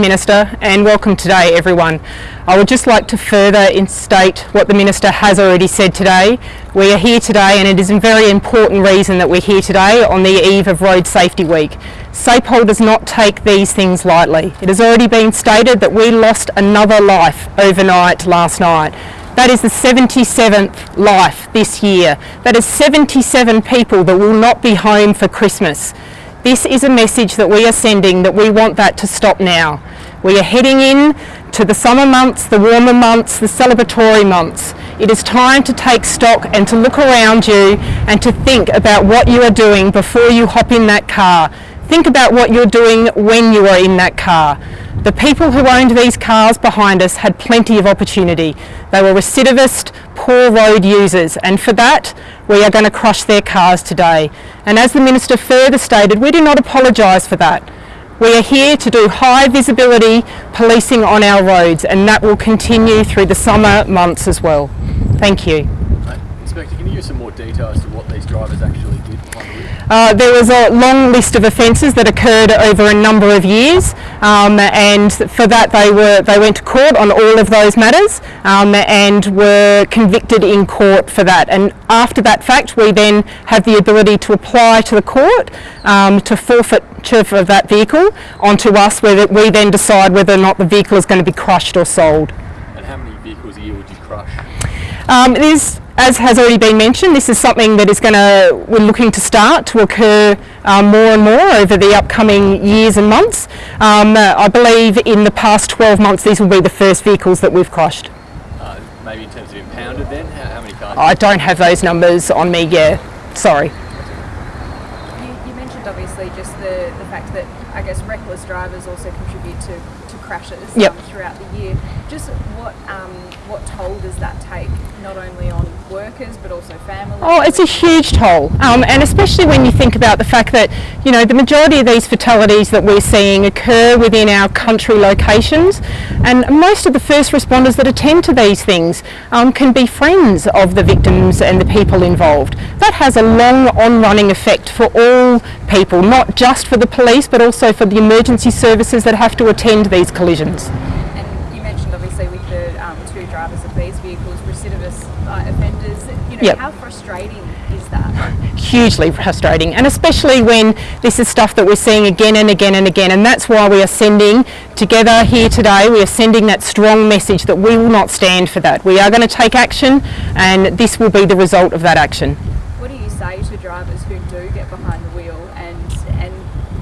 Minister and welcome today everyone. I would just like to further instate what the Minister has already said today. We are here today and it is a very important reason that we're here today on the eve of Road Safety Week. SAPOL does not take these things lightly. It has already been stated that we lost another life overnight last night. That is the 77th life this year. That is 77 people that will not be home for Christmas. This is a message that we are sending that we want that to stop now. We are heading in to the summer months, the warmer months, the celebratory months. It is time to take stock and to look around you and to think about what you are doing before you hop in that car. Think about what you're doing when you are in that car. The people who owned these cars behind us had plenty of opportunity. They were recidivist, poor road users and for that we are going to crush their cars today. And as the Minister further stated, we do not apologise for that. We are here to do high visibility policing on our roads and that will continue through the summer months as well. Thank you. Inspector, can you give some more detail as to what these drivers actually did uh, there was a long list of offences that occurred over a number of years um, and for that they were they went to court on all of those matters um, and were convicted in court for that and after that fact we then have the ability to apply to the court um, to forfeiture of that vehicle onto us where we then decide whether or not the vehicle is going to be crushed or sold. And how many vehicles a year would you crush? Um, it is as has already been mentioned, this is something that is going to, we're looking to start to occur um, more and more over the upcoming years and months. Um, uh, I believe in the past 12 months these will be the first vehicles that we've crushed. Uh, maybe in terms of impounded then, how, how many cars? I don't have those numbers on me, yeah, sorry. You, you mentioned obviously just the, the fact that I guess reckless drivers also contribute to, to crashes yep. um, throughout the year. Just what um, what toll does that take, not only on workers but also families? Oh, it's a huge toll, um, and especially when you think about the fact that you know the majority of these fatalities that we're seeing occur within our country locations, and most of the first responders that attend to these things um, can be friends of the victims and the people involved. That has a long on-running effect for all people, not just for the police but also for the emergency services that have to attend these collisions two drivers of these vehicles, recidivist uh, Know, yep. how frustrating is that? Hugely frustrating, and especially when this is stuff that we're seeing again and again and again, and that's why we are sending together here today, we are sending that strong message that we will not stand for that. We are going to take action, and this will be the result of that action. What do you say to drivers who do get behind the wheel and and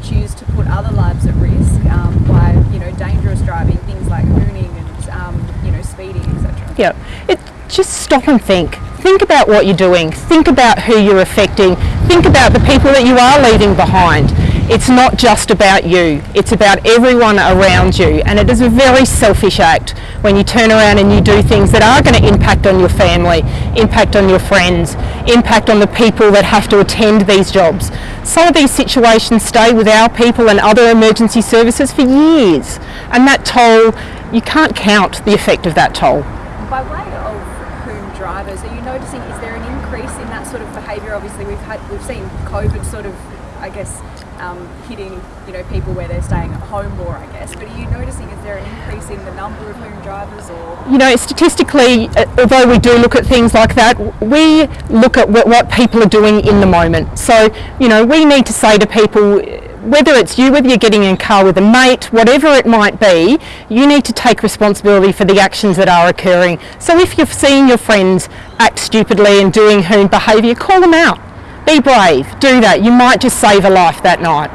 choose to put other lives at risk um, by you know dangerous driving, things like hooning and um, you know speeding, etc. Yeah, it, just stop and think. Think about what you're doing. Think about who you're affecting. Think about the people that you are leaving behind. It's not just about you, it's about everyone around you and it is a very selfish act when you turn around and you do things that are going to impact on your family, impact on your friends, impact on the people that have to attend these jobs. Some of these situations stay with our people and other emergency services for years and that toll, you can't count the effect of that toll. By way of hoon drivers, are you noticing, is there an increase in that sort of behaviour? Obviously we've had, we've seen COVID sort of, I guess, um, hitting you know people where they're staying at home more, I guess. But are you noticing is there an increase in the number of hoon drivers, or you know, statistically, uh, although we do look at things like that, we look at what, what people are doing in the moment. So you know, we need to say to people whether it's you, whether you're getting in a car with a mate, whatever it might be, you need to take responsibility for the actions that are occurring. So if you're seeing your friends act stupidly and doing hoon behaviour, call them out. Be brave, do that. You might just save a life that night.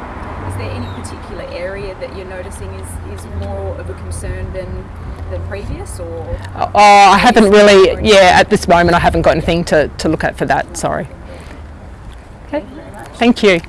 Is there any particular area that you're noticing is, is more of a concern than, than previous or? Oh, I haven't really, yeah, at this moment I haven't got anything to, to look at for that, sorry. Okay, thank you.